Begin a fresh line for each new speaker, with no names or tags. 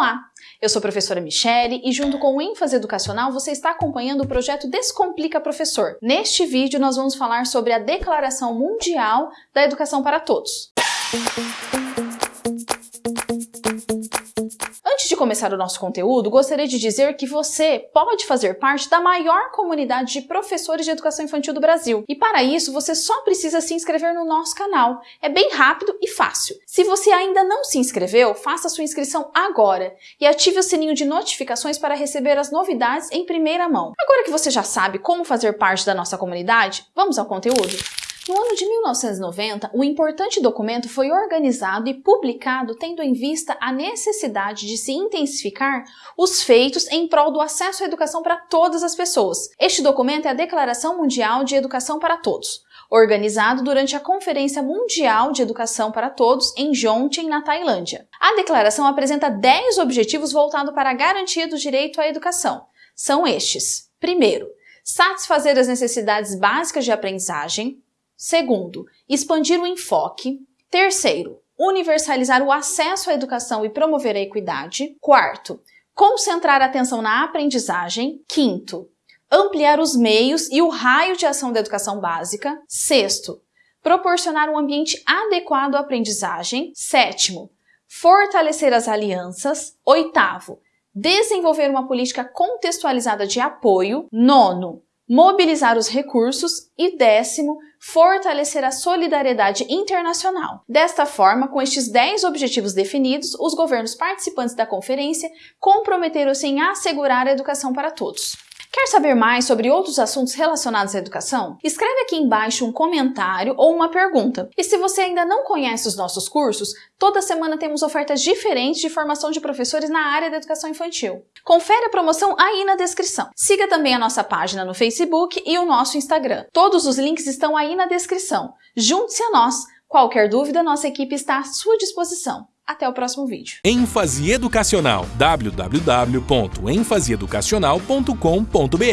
Olá, eu sou a professora Michele e junto com o ênfase educacional você está acompanhando o projeto Descomplica Professor. Neste vídeo nós vamos falar sobre a Declaração Mundial da Educação para Todos. Começar o nosso conteúdo, gostaria de dizer que você pode fazer parte da maior comunidade de professores de educação infantil do Brasil. E para isso, você só precisa se inscrever no nosso canal. É bem rápido e fácil. Se você ainda não se inscreveu, faça sua inscrição agora e ative o sininho de notificações para receber as novidades em primeira mão. Agora que você já sabe como fazer parte da nossa comunidade, vamos ao conteúdo? No ano de 1990, o importante documento foi organizado e publicado tendo em vista a necessidade de se intensificar os feitos em prol do acesso à educação para todas as pessoas. Este documento é a Declaração Mundial de Educação para Todos, organizado durante a Conferência Mundial de Educação para Todos em Jomtien, na Tailândia. A declaração apresenta 10 objetivos voltados para a garantia do direito à educação. São estes: primeiro, satisfazer as necessidades básicas de aprendizagem, Segundo, expandir o enfoque. Terceiro, universalizar o acesso à educação e promover a equidade. Quarto, concentrar a atenção na aprendizagem. Quinto, ampliar os meios e o raio de ação da educação básica. Sexto, proporcionar um ambiente adequado à aprendizagem. Sétimo, fortalecer as alianças. Oitavo, desenvolver uma política contextualizada de apoio. Nono, mobilizar os recursos e décimo, fortalecer a solidariedade internacional. Desta forma, com estes 10 objetivos definidos, os governos participantes da conferência comprometeram-se em assegurar a educação para todos. Quer saber mais sobre outros assuntos relacionados à educação? Escreve aqui embaixo um comentário ou uma pergunta. E se você ainda não conhece os nossos cursos, toda semana temos ofertas diferentes de formação de professores na área da educação infantil. Confere a promoção aí na descrição. Siga também a nossa página no Facebook e o nosso Instagram. Todos os links estão aí na descrição. Junte-se a nós. Qualquer dúvida, nossa equipe está à sua disposição. Até o próximo vídeo.
ênfase educacional www.enfaseeducacional.com.br